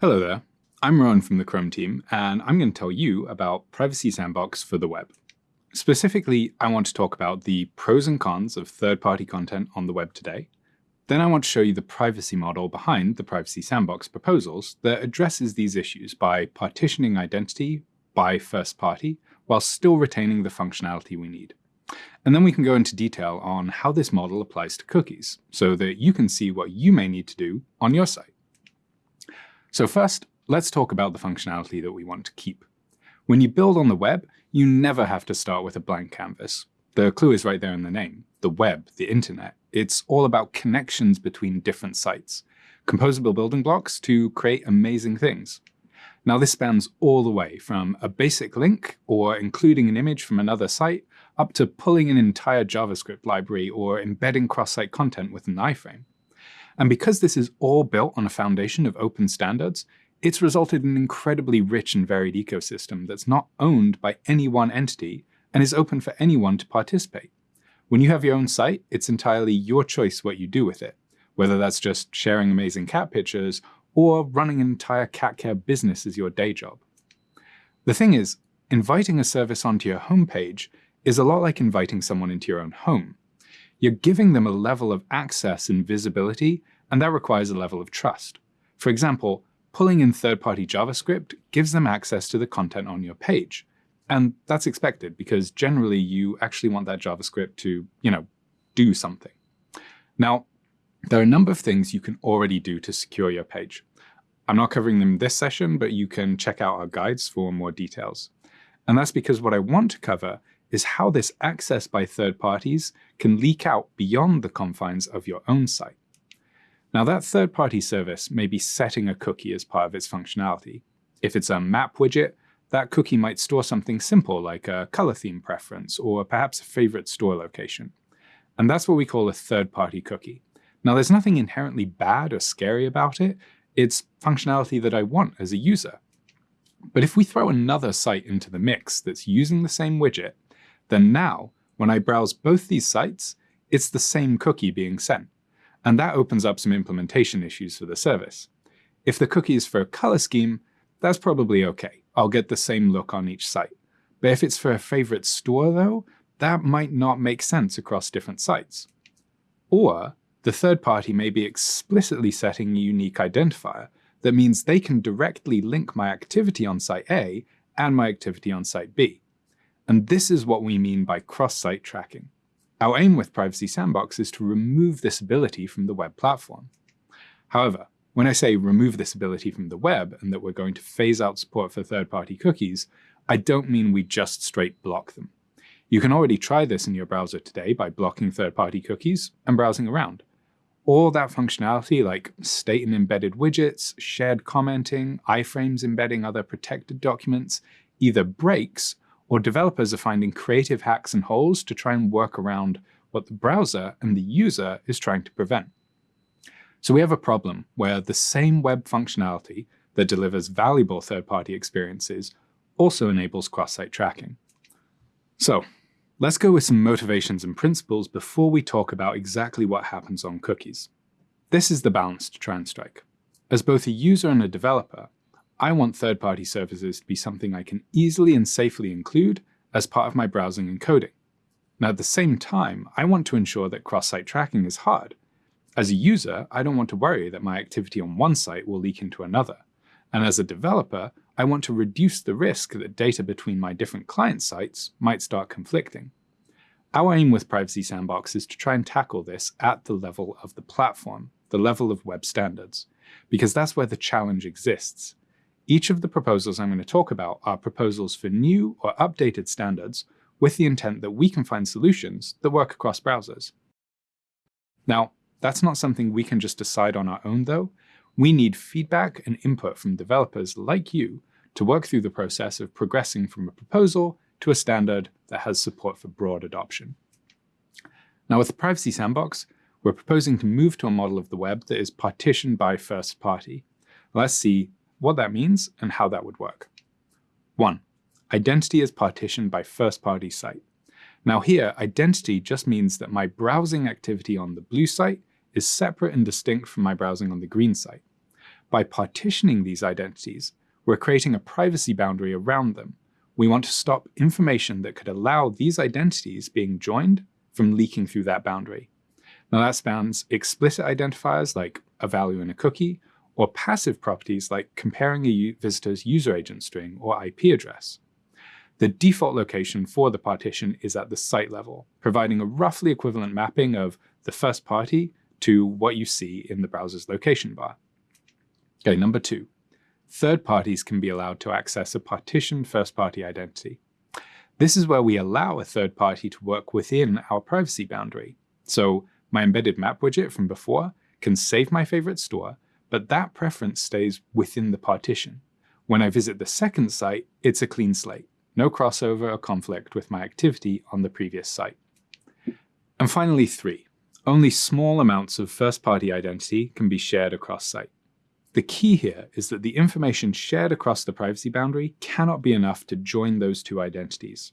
Hello there, I'm Rowan from the Chrome team, and I'm going to tell you about Privacy Sandbox for the web. Specifically, I want to talk about the pros and cons of third-party content on the web today. Then I want to show you the privacy model behind the Privacy Sandbox proposals that addresses these issues by partitioning identity by first party while still retaining the functionality we need. And then we can go into detail on how this model applies to cookies, so that you can see what you may need to do on your site. So first, let's talk about the functionality that we want to keep. When you build on the web, you never have to start with a blank canvas. The clue is right there in the name. The web, the internet. It's all about connections between different sites, composable building blocks to create amazing things. Now this spans all the way from a basic link or including an image from another site up to pulling an entire JavaScript library or embedding cross-site content with an iframe. And because this is all built on a foundation of open standards, it's resulted in an incredibly rich and varied ecosystem that's not owned by any one entity and is open for anyone to participate. When you have your own site, it's entirely your choice what you do with it, whether that's just sharing amazing cat pictures or running an entire cat care business as your day job. The thing is, inviting a service onto your homepage is a lot like inviting someone into your own home. You're giving them a level of access and visibility, and that requires a level of trust. For example, pulling in third-party JavaScript gives them access to the content on your page. And that's expected because generally you actually want that JavaScript to, you know, do something. Now, there are a number of things you can already do to secure your page. I'm not covering them this session, but you can check out our guides for more details. And that's because what I want to cover is how this access by third parties can leak out beyond the confines of your own site. Now that third-party service may be setting a cookie as part of its functionality. If it's a map widget, that cookie might store something simple like a color theme preference or perhaps a favorite store location. And that's what we call a third-party cookie. Now there's nothing inherently bad or scary about it, it's functionality that I want as a user. But if we throw another site into the mix that's using the same widget, then now, when I browse both these sites, it's the same cookie being sent. And that opens up some implementation issues for the service. If the cookie is for a color scheme, that's probably okay. I'll get the same look on each site. But if it's for a favorite store though, that might not make sense across different sites. Or the third party may be explicitly setting a unique identifier that means they can directly link my activity on site A and my activity on site B. And this is what we mean by cross-site tracking. Our aim with Privacy Sandbox is to remove this ability from the web platform. However, when I say remove this ability from the web and that we're going to phase out support for third-party cookies, I don't mean we just straight block them. You can already try this in your browser today by blocking third-party cookies and browsing around. All that functionality like state and embedded widgets, shared commenting, iframes embedding other protected documents, either breaks or developers are finding creative hacks and holes to try and work around what the browser and the user is trying to prevent. So we have a problem where the same web functionality that delivers valuable third-party experiences also enables cross-site tracking. So let's go with some motivations and principles before we talk about exactly what happens on cookies. This is the balance to try and strike. As both a user and a developer, I want third-party services to be something I can easily and safely include as part of my browsing and coding. Now at the same time, I want to ensure that cross-site tracking is hard. As a user, I don't want to worry that my activity on one site will leak into another. And as a developer, I want to reduce the risk that data between my different client sites might start conflicting. Our aim with Privacy Sandbox is to try and tackle this at the level of the platform, the level of web standards, because that's where the challenge exists. Each of the proposals I'm going to talk about are proposals for new or updated standards with the intent that we can find solutions that work across browsers. Now, that's not something we can just decide on our own though. We need feedback and input from developers like you to work through the process of progressing from a proposal to a standard that has support for broad adoption. Now with the Privacy Sandbox, we're proposing to move to a model of the web that is partitioned by first party. Let's see what that means and how that would work. 1. Identity is partitioned by first-party site. Now here, identity just means that my browsing activity on the blue site is separate and distinct from my browsing on the green site. By partitioning these identities, we're creating a privacy boundary around them. We want to stop information that could allow these identities being joined from leaking through that boundary. Now that spans explicit identifiers like a value in a cookie, or passive properties like comparing a visitor's user agent string or IP address. The default location for the partition is at the site level, providing a roughly equivalent mapping of the first party to what you see in the browser's location bar. Okay, number two, third parties can be allowed to access a partitioned first-party identity. This is where we allow a third party to work within our privacy boundary. So my embedded map widget from before can save my favorite store, but that preference stays within the partition. When I visit the second site, it's a clean slate, no crossover or conflict with my activity on the previous site. And finally, three, only small amounts of first-party identity can be shared across site. The key here is that the information shared across the privacy boundary cannot be enough to join those two identities.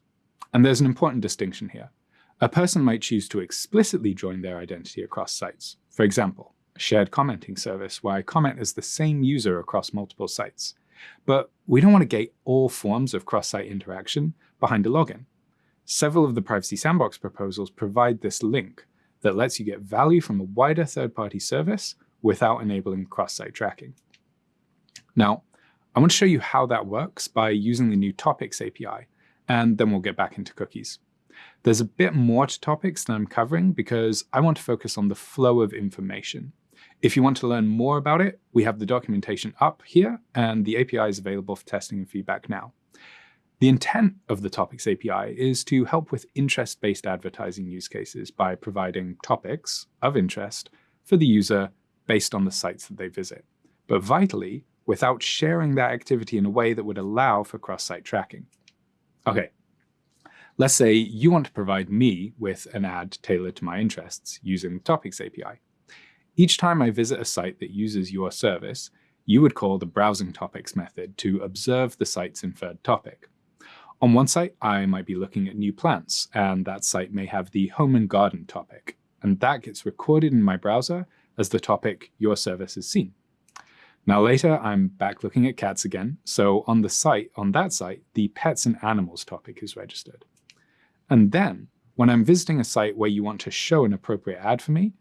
And there's an important distinction here. A person might choose to explicitly join their identity across sites. For example, shared commenting service where I comment as the same user across multiple sites. But we don't want to gate all forms of cross-site interaction behind a login. Several of the Privacy Sandbox proposals provide this link that lets you get value from a wider third-party service without enabling cross-site tracking. Now, I want to show you how that works by using the new Topics API, and then we'll get back into cookies. There's a bit more to topics than I'm covering because I want to focus on the flow of information. If you want to learn more about it, we have the documentation up here, and the API is available for testing and feedback now. The intent of the Topics API is to help with interest-based advertising use cases by providing topics of interest for the user based on the sites that they visit, but vitally, without sharing that activity in a way that would allow for cross-site tracking. Okay, let's say you want to provide me with an ad tailored to my interests using the Topics API. Each time I visit a site that uses your service, you would call the browsing topics method to observe the site's inferred topic. On one site, I might be looking at new plants, and that site may have the home and garden topic, and that gets recorded in my browser as the topic your service has seen. Now later, I'm back looking at cats again, so on the site, on that site, the pets and animals topic is registered. And then, when I'm visiting a site where you want to show an appropriate ad for me,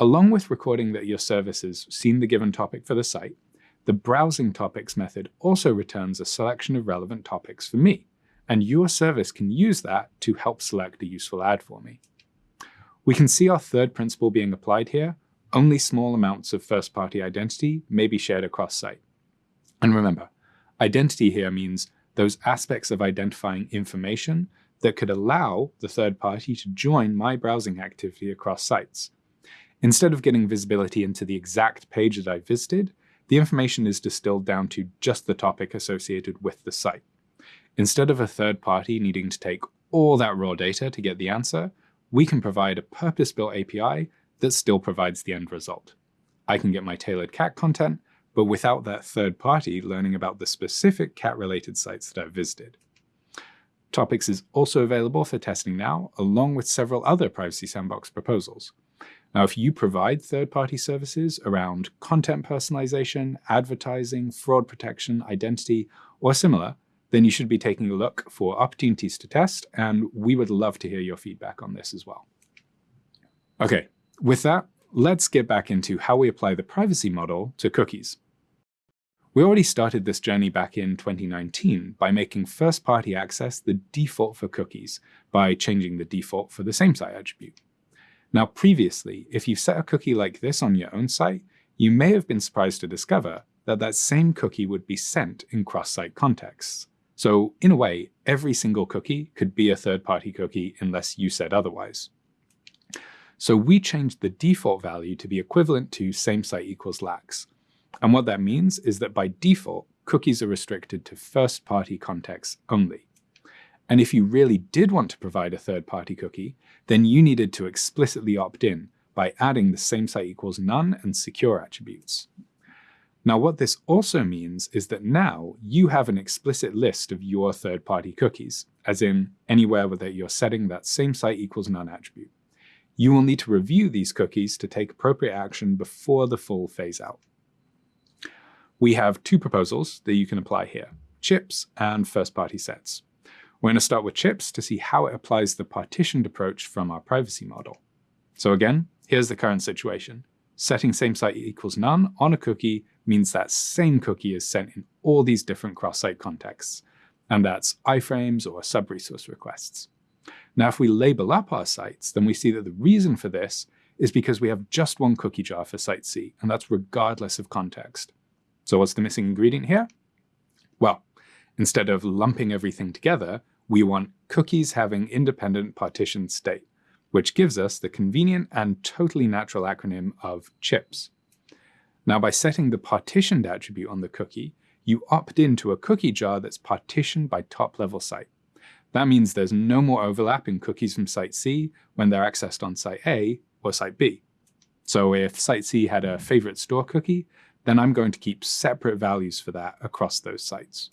along with recording that your service has seen the given topic for the site, the browsing topics method also returns a selection of relevant topics for me, and your service can use that to help select a useful ad for me. We can see our third principle being applied here. Only small amounts of first-party identity may be shared across site. And remember, identity here means those aspects of identifying information that could allow the third party to join my browsing activity across sites. Instead of getting visibility into the exact page that I visited, the information is distilled down to just the topic associated with the site. Instead of a third party needing to take all that raw data to get the answer, we can provide a purpose-built API that still provides the end result. I can get my tailored cat content, but without that third party learning about the specific cat-related sites that I've visited. Topics is also available for testing now, along with several other Privacy Sandbox proposals. Now, if you provide third-party services around content personalization, advertising, fraud protection, identity, or similar, then you should be taking a look for opportunities to test, and we would love to hear your feedback on this as well. Okay, with that, let's get back into how we apply the privacy model to cookies. We already started this journey back in 2019 by making first-party access the default for cookies by changing the default for the same site attribute. Now previously, if you set a cookie like this on your own site, you may have been surprised to discover that that same cookie would be sent in cross-site contexts. So in a way, every single cookie could be a third-party cookie unless you said otherwise. So we changed the default value to be equivalent to same site equals lax. And what that means is that by default, cookies are restricted to first-party contexts only. And if you really did want to provide a third-party cookie, then you needed to explicitly opt in by adding the same site equals none and secure attributes. Now what this also means is that now you have an explicit list of your third-party cookies, as in anywhere where you're setting that same site equals none attribute. You will need to review these cookies to take appropriate action before the full phase out. we have two proposals that you can apply here, chips and first-party sets. We're going to start with chips to see how it applies the partitioned approach from our privacy model. So again, here's the current situation. Setting same site equals none on a cookie means that same cookie is sent in all these different cross-site contexts, and that's iframes or sub-resource requests. Now, if we label up our sites, then we see that the reason for this is because we have just one cookie jar for site C, and that's regardless of context. So what's the missing ingredient here? Well, instead of lumping everything together, we want cookies having independent partitioned state, which gives us the convenient and totally natural acronym of CHIPS. Now by setting the partitioned attribute on the cookie, you opt into a cookie jar that's partitioned by top-level site. That means there's no more overlap in cookies from site C when they're accessed on site A or site B. So if site C had a favorite store cookie, then I'm going to keep separate values for that across those sites.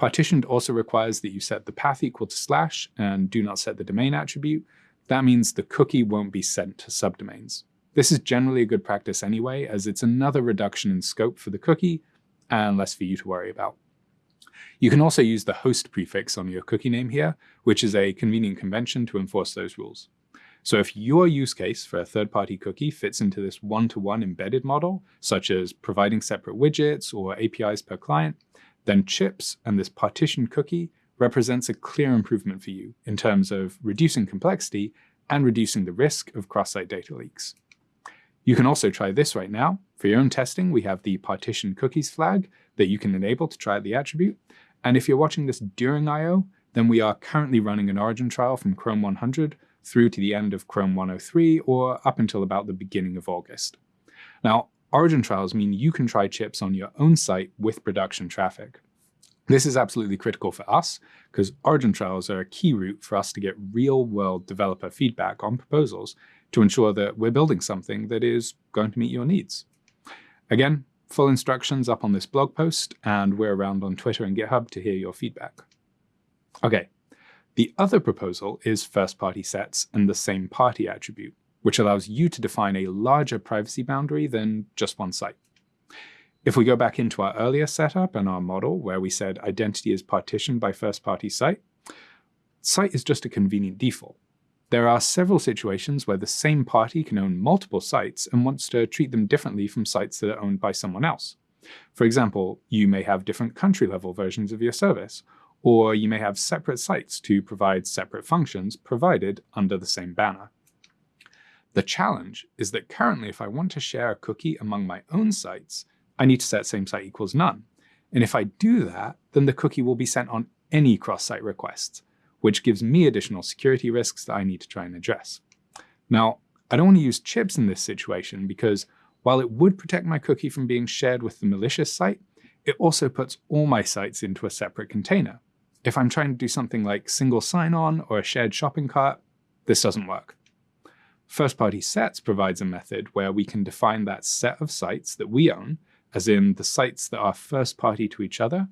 Partitioned also requires that you set the path equal to slash and do not set the domain attribute. That means the cookie won't be sent to subdomains. This is generally a good practice anyway, as it's another reduction in scope for the cookie and less for you to worry about. You can also use the host prefix on your cookie name here, which is a convenient convention to enforce those rules. So if your use case for a third-party cookie fits into this one-to-one -one embedded model, such as providing separate widgets or APIs per client, then chips and this partition cookie represents a clear improvement for you in terms of reducing complexity and reducing the risk of cross-site data leaks. You can also try this right now. For your own testing, we have the partition cookies flag that you can enable to try out the attribute. And if you're watching this during I/O, then we are currently running an origin trial from Chrome 100 through to the end of Chrome 103 or up until about the beginning of August. Now, Origin trials mean you can try chips on your own site with production traffic. This is absolutely critical for us because Origin trials are a key route for us to get real-world developer feedback on proposals to ensure that we're building something that is going to meet your needs. Again, full instructions up on this blog post, and we're around on Twitter and GitHub to hear your feedback. Okay, the other proposal is first-party sets and the same party attribute which allows you to define a larger privacy boundary than just one site. If we go back into our earlier setup and our model where we said identity is partitioned by first-party site, site is just a convenient default. There are several situations where the same party can own multiple sites and wants to treat them differently from sites that are owned by someone else. For example, you may have different country-level versions of your service, or you may have separate sites to provide separate functions provided under the same banner. The challenge is that currently if I want to share a cookie among my own sites, I need to set same site equals none. And if I do that, then the cookie will be sent on any cross-site requests, which gives me additional security risks that I need to try and address. Now, I don't want to use chips in this situation because while it would protect my cookie from being shared with the malicious site, it also puts all my sites into a separate container. If I'm trying to do something like single sign-on or a shared shopping cart, this doesn't work. First-party sets provides a method where we can define that set of sites that we own, as in the sites that are first-party to each other,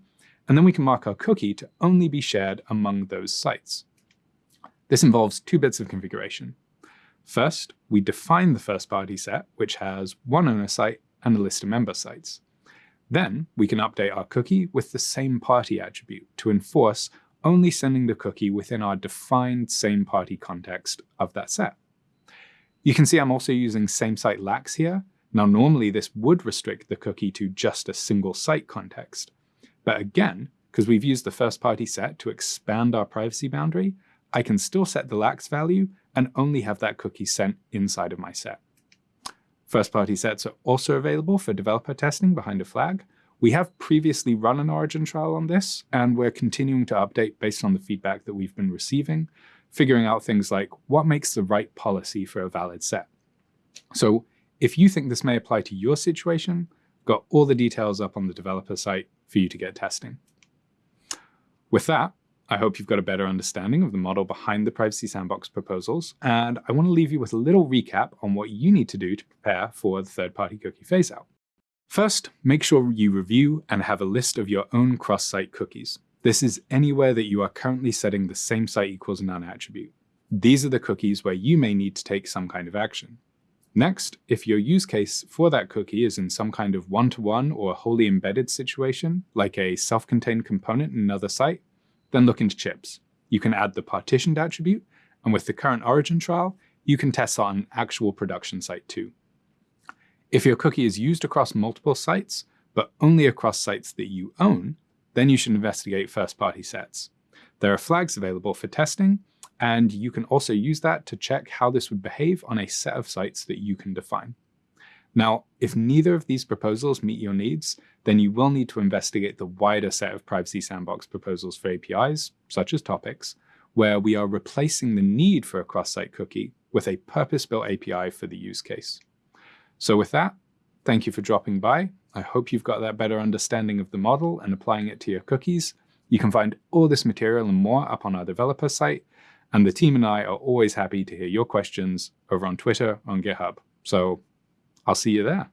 and then we can mark our cookie to only be shared among those sites. This involves two bits of configuration. First, we define the first-party set, which has one owner site and a list of member sites. Then we can update our cookie with the same party attribute to enforce only sending the cookie within our defined same party context of that set. You can see I'm also using same site lax here. Now normally this would restrict the cookie to just a single site context. But again, because we've used the first party set to expand our privacy boundary, I can still set the lax value and only have that cookie sent inside of my set. First party sets are also available for developer testing behind a flag. We have previously run an origin trial on this, and we're continuing to update based on the feedback that we've been receiving figuring out things like what makes the right policy for a valid set. So if you think this may apply to your situation, got all the details up on the developer site for you to get testing. With that, I hope you've got a better understanding of the model behind the Privacy Sandbox proposals, and I want to leave you with a little recap on what you need to do to prepare for the third-party cookie phase-out. First, make sure you review and have a list of your own cross-site cookies. This is anywhere that you are currently setting the same site equals none attribute. These are the cookies where you may need to take some kind of action. Next, if your use case for that cookie is in some kind of one-to-one -one or wholly embedded situation, like a self-contained component in another site, then look into chips. You can add the partitioned attribute, and with the current origin trial, you can test on an actual production site too. If your cookie is used across multiple sites, but only across sites that you own, then you should investigate first-party sets. There are flags available for testing, and you can also use that to check how this would behave on a set of sites that you can define. Now, if neither of these proposals meet your needs, then you will need to investigate the wider set of Privacy Sandbox proposals for APIs, such as topics, where we are replacing the need for a cross-site cookie with a purpose-built API for the use case. So with that, thank you for dropping by. I hope you've got that better understanding of the model and applying it to your cookies. You can find all this material and more up on our developer site, and the team and I are always happy to hear your questions over on Twitter, on GitHub. So I'll see you there.